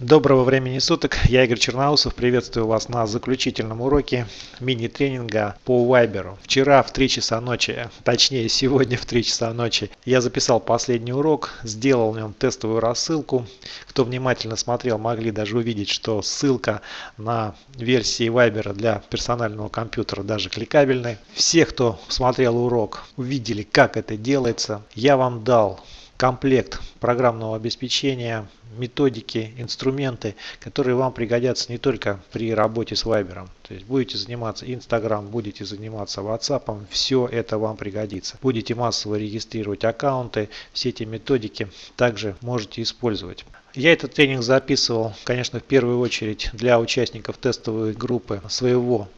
Доброго времени суток, я Игорь Черноусов, приветствую вас на заключительном уроке мини-тренинга по Viber. Вчера в 3 часа ночи, точнее сегодня в 3 часа ночи, я записал последний урок, сделал в нем тестовую рассылку. Кто внимательно смотрел, могли даже увидеть, что ссылка на версии Viber для персонального компьютера даже кликабельная. Все, кто смотрел урок, увидели, как это делается. Я вам дал комплект программного обеспечения, методики, инструменты, которые вам пригодятся не только при работе с Viber. То есть будете заниматься Instagram, будете заниматься WhatsApp, все это вам пригодится. Будете массово регистрировать аккаунты, все эти методики также можете использовать. Я этот тренинг записывал, конечно, в первую очередь для участников тестовой группы своего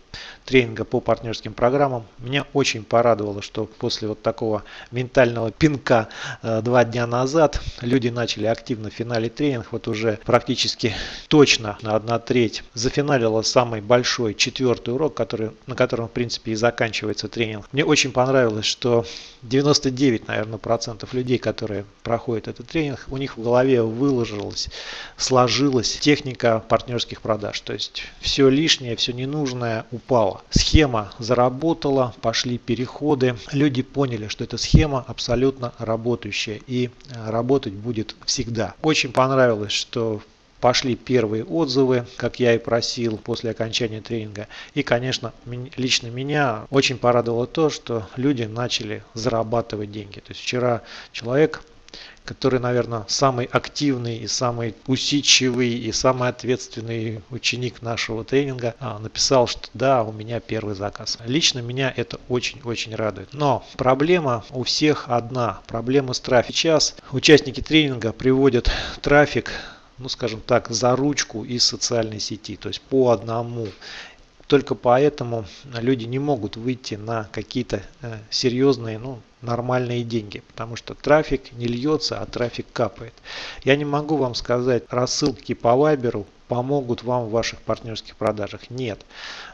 тренинга по партнерским программам. Меня очень порадовало, что после вот такого ментального пинка э, два дня назад люди начали активно финалить тренинг. Вот уже практически точно на одна треть зафиналила самый большой четвертый урок, который, на котором в принципе и заканчивается тренинг. Мне очень понравилось, что 99, наверное, процентов людей, которые проходят этот тренинг, у них в голове выложилась, сложилась техника партнерских продаж. То есть все лишнее, все ненужное упало схема заработала, пошли переходы. Люди поняли, что эта схема абсолютно работающая и э, работать будет всегда. Очень понравилось, что пошли первые отзывы, как я и просил после окончания тренинга. И, конечно, лично меня очень порадовало то, что люди начали зарабатывать деньги. То есть вчера человек который, наверное, самый активный и самый усидчивый и самый ответственный ученик нашего тренинга, а, написал, что да, у меня первый заказ. Лично меня это очень-очень радует. Но проблема у всех одна. Проблема с трафиком. Сейчас участники тренинга приводят трафик ну скажем так, за ручку из социальной сети, то есть по одному. Только поэтому люди не могут выйти на какие-то э, серьезные, ну, нормальные деньги, потому что трафик не льется, а трафик капает. Я не могу вам сказать, рассылки по Вайберу помогут вам в ваших партнерских продажах. Нет.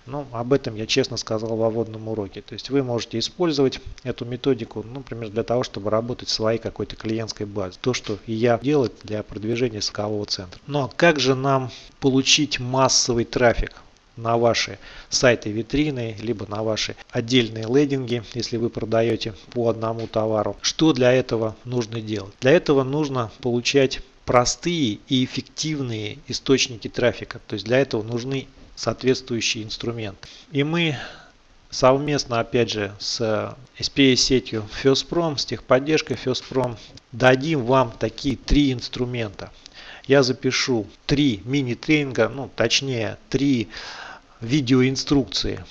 Ну, об этом я честно сказал в вводном уроке. То есть вы можете использовать эту методику, ну, например, для того, чтобы работать своей какой-то клиентской базе. То, что я делаю для продвижения скового центра. Но как же нам получить массовый трафик? На ваши сайты витрины, либо на ваши отдельные лендинги, если вы продаете по одному товару. Что для этого нужно делать? Для этого нужно получать простые и эффективные источники трафика. То есть для этого нужны соответствующие инструменты. И мы совместно, опять же, с SPA-сетью FirstProm, с техподдержкой FirstProm, дадим вам такие три инструмента. Я запишу три мини-тренинга, ну точнее три видеоинструкции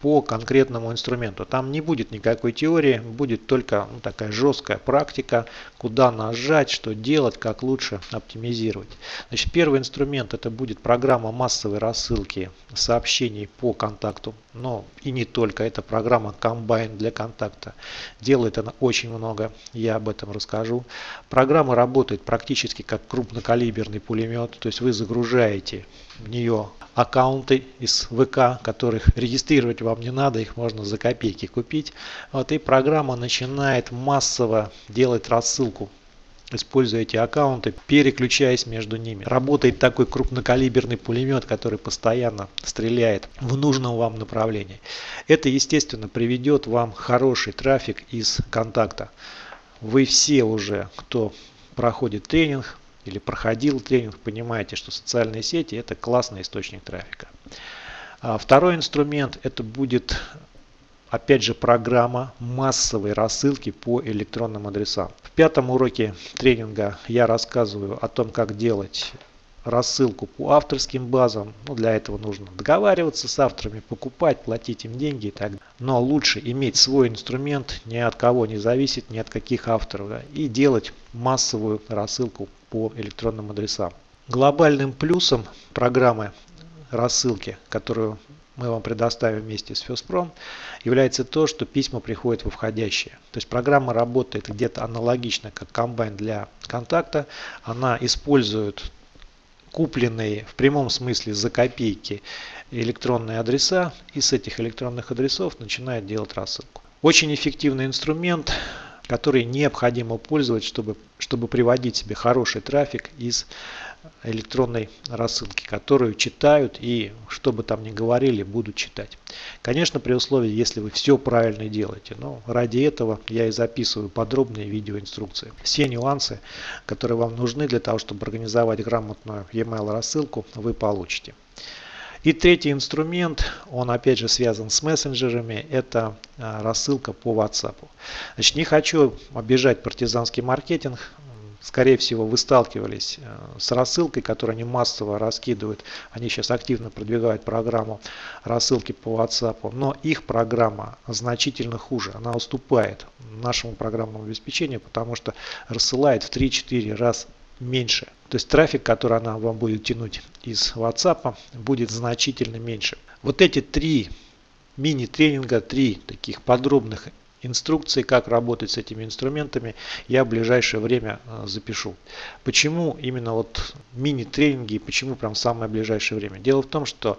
по конкретному инструменту. Там не будет никакой теории, будет только ну, такая жесткая практика, куда нажать, что делать, как лучше оптимизировать. Значит, первый инструмент это будет программа массовой рассылки сообщений по контакту. Но и не только, это программа Combine для контакта. Делает она очень много, я об этом расскажу. Программа работает практически как крупнокалиберный пулемет, то есть вы загружаете в нее аккаунты из ВК, которых регистрировать вам не надо, их можно за копейки купить. Вот и программа начинает массово делать рассылку используя эти аккаунты, переключаясь между ними. Работает такой крупнокалиберный пулемет, который постоянно стреляет в нужном вам направлении. Это, естественно, приведет вам хороший трафик из контакта. Вы все уже, кто проходит тренинг, или проходил тренинг, понимаете, что социальные сети это классный источник трафика. А второй инструмент это будет опять же программа массовой рассылки по электронным адресам. В пятом уроке тренинга я рассказываю о том, как делать рассылку по авторским базам. Ну, для этого нужно договариваться с авторами, покупать, платить им деньги и так далее. Но лучше иметь свой инструмент, ни от кого не зависит, ни от каких авторов. Да, и делать массовую рассылку по электронным адресам. Глобальным плюсом программы рассылки, которую мы вам предоставим вместе с FirstProm, является то, что письма приходят во входящие. То есть программа работает где-то аналогично, как комбайн для контакта. Она использует купленные в прямом смысле за копейки электронные адреса и с этих электронных адресов начинает делать рассылку. Очень эффективный инструмент. Которые необходимо пользовать, чтобы, чтобы приводить себе хороший трафик из электронной рассылки, которую читают и, что бы там ни говорили, будут читать. Конечно, при условии, если вы все правильно делаете. Но ради этого я и записываю подробные видеоинструкции. Все нюансы, которые вам нужны для того, чтобы организовать грамотную e-mail рассылку, вы получите. И третий инструмент, он опять же связан с мессенджерами, это а, рассылка по WhatsApp. Значит, не хочу обижать партизанский маркетинг, скорее всего, вы сталкивались э, с рассылкой, которую они массово раскидывают. Они сейчас активно продвигают программу рассылки по WhatsApp, но их программа значительно хуже. Она уступает нашему программному обеспечению, потому что рассылает в 3-4 раз меньше. То есть трафик, который она вам будет тянуть из WhatsApp, будет значительно меньше. Вот эти три мини-тренинга, три таких подробных инструкции, как работать с этими инструментами, я в ближайшее время э, запишу. Почему именно вот мини-тренинги и почему прям самое ближайшее время? Дело в том, что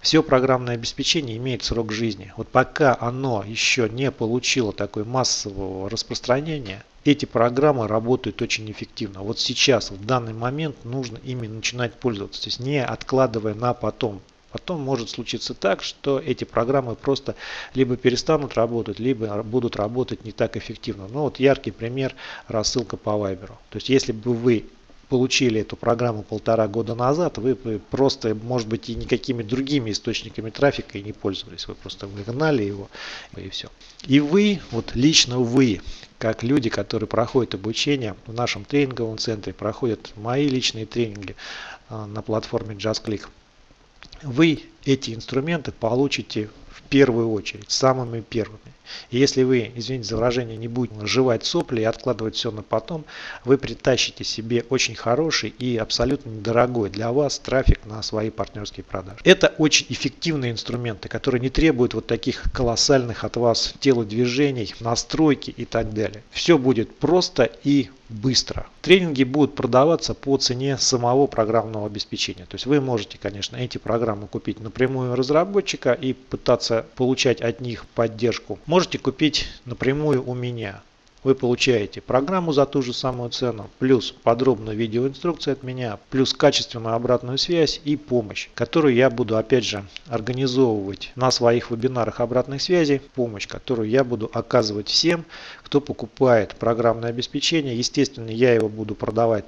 все программное обеспечение имеет срок жизни. Вот пока оно еще не получило такой массового распространения, эти программы работают очень эффективно. Вот сейчас, в данный момент, нужно ими начинать пользоваться, то есть не откладывая на потом. Потом может случиться так, что эти программы просто либо перестанут работать, либо будут работать не так эффективно. Ну вот яркий пример рассылка по Viber. То есть если бы вы получили эту программу полтора года назад, вы просто, может быть, и никакими другими источниками трафика и не пользовались. Вы просто выгнали его и все. И вы, вот лично вы, как люди, которые проходят обучение в нашем тренинговом центре, проходят мои личные тренинги а, на платформе JustClick, вы эти инструменты получите в первую очередь, самыми первыми. И если вы, извините за выражение, не будете жевать сопли и откладывать все на потом, вы притащите себе очень хороший и абсолютно недорогой для вас трафик на свои партнерские продажи. Это очень эффективные инструменты, которые не требуют вот таких колоссальных от вас телодвижений, настройки и так далее. Все будет просто и быстро. Тренинги будут продаваться по цене самого программного обеспечения. То есть вы можете, конечно, эти программы купить напрямую у разработчика и пытаться получать от них поддержку. Можете купить напрямую у меня вы получаете программу за ту же самую цену, плюс подробную видеоинструкцию от меня, плюс качественную обратную связь и помощь, которую я буду опять же организовывать на своих вебинарах обратной связи, помощь, которую я буду оказывать всем, кто покупает программное обеспечение. Естественно, я его буду продавать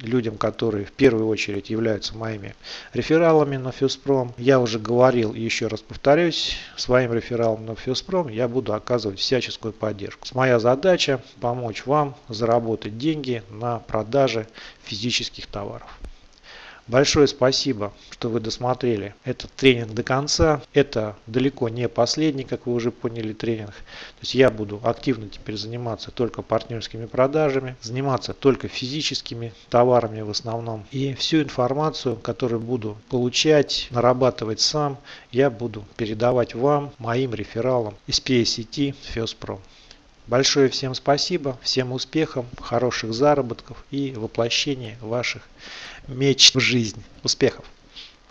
людям, которые в первую очередь являются моими рефералами на Фьюспром. Я уже говорил и еще раз повторюсь, своим рефералам на Фьюспром я буду оказывать всяческую поддержку. Моя задача помочь вам заработать деньги на продаже физических товаров. Большое спасибо, что вы досмотрели этот тренинг до конца. Это далеко не последний, как вы уже поняли, тренинг. То есть я буду активно теперь заниматься только партнерскими продажами, заниматься только физическими товарами в основном. И всю информацию, которую буду получать, нарабатывать сам, я буду передавать вам, моим рефералам из PSET FESPRO. Большое всем спасибо, всем успехов, хороших заработков и воплощения ваших меч в жизнь. Успехов!